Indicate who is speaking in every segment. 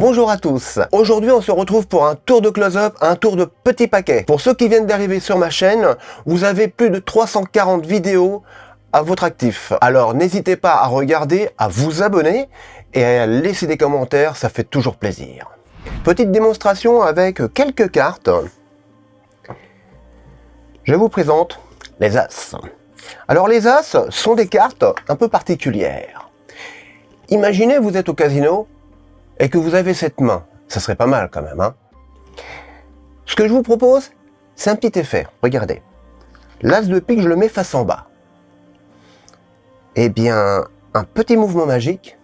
Speaker 1: Bonjour à tous Aujourd'hui on se retrouve pour un tour de close-up, un tour de petits paquets. Pour ceux qui viennent d'arriver sur ma chaîne, vous avez plus de 340 vidéos à votre actif. Alors n'hésitez pas à regarder, à vous abonner et à laisser des commentaires, ça fait toujours plaisir. Petite démonstration avec quelques cartes. Je vous présente les As. Alors les As sont des cartes un peu particulières. Imaginez vous êtes au casino et que vous avez cette main, ça serait pas mal quand même. Hein Ce que je vous propose, c'est un petit effet. Regardez. L'as de pique, je le mets face en bas. Eh bien, un petit mouvement magique,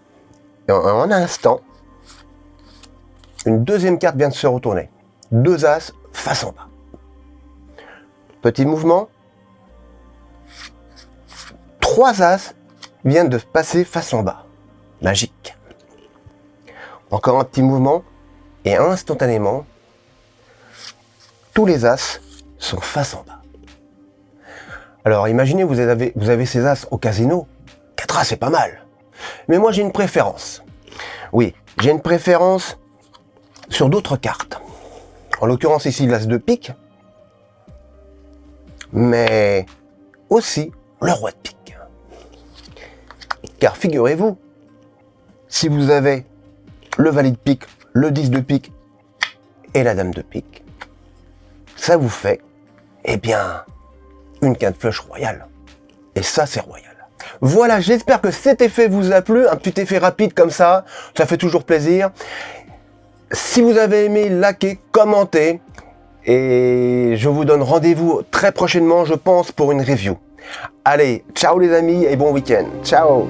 Speaker 1: en un instant, une deuxième carte vient de se retourner. Deux as face en bas. Petit mouvement. Trois as viennent de passer face en bas. Magique. Encore un petit mouvement et instantanément, tous les as sont face en bas. Alors imaginez, vous avez, vous avez ces as au casino, 4 as c'est pas mal. Mais moi j'ai une préférence. Oui, j'ai une préférence sur d'autres cartes. En l'occurrence ici l'as de pique, mais aussi le roi de pique. Car figurez-vous, si vous avez le valet de pique, le 10 de pique et la dame de pique, ça vous fait, eh bien, une quinte flush royale. Et ça, c'est royal. Voilà, j'espère que cet effet vous a plu, un petit effet rapide comme ça, ça fait toujours plaisir. Si vous avez aimé, likez, commentez, et je vous donne rendez-vous très prochainement, je pense, pour une review. Allez, ciao les amis et bon week-end. Ciao